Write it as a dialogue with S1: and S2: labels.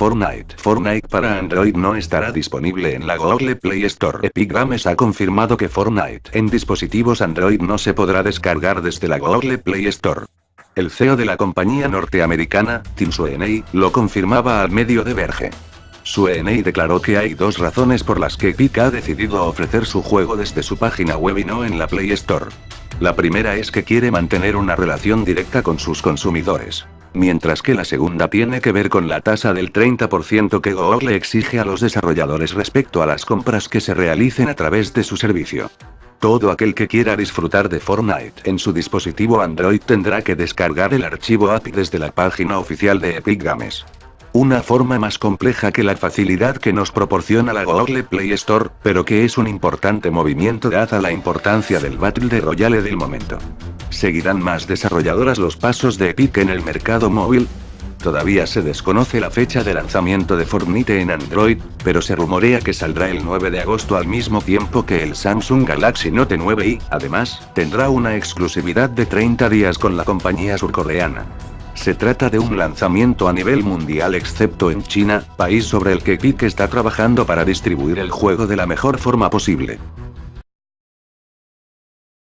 S1: Fortnite. Fortnite para Android no estará disponible en la Google Play Store. Epic Games ha confirmado que Fortnite en dispositivos Android no se podrá descargar desde la Google Play Store. El CEO de la compañía norteamericana, Tim Sweeney, lo confirmaba al medio de Verge. Sweeney declaró que hay dos razones por las que Epic ha decidido ofrecer su juego desde su página web y no en la Play Store. La primera es que quiere mantener una relación directa con sus consumidores. Mientras que la segunda tiene que ver con la tasa del 30% que Google exige a los desarrolladores respecto a las compras que se realicen a través de su servicio. Todo aquel que quiera disfrutar de Fortnite en su dispositivo Android tendrá que descargar el archivo API desde la página oficial de Epic Games. Una forma más compleja que la facilidad que nos proporciona la Google Play Store, pero que es un importante movimiento dada la importancia del Battle de Royale del momento. ¿Seguirán más desarrolladoras los pasos de Epic en el mercado móvil? Todavía se desconoce la fecha de lanzamiento de Fortnite en Android, pero se rumorea que saldrá el 9 de agosto al mismo tiempo que el Samsung Galaxy Note 9 y, además, tendrá una exclusividad de 30 días con la compañía surcoreana. Se trata de un lanzamiento a nivel mundial excepto en China, país sobre el que Epic está trabajando para distribuir el juego de la mejor forma posible.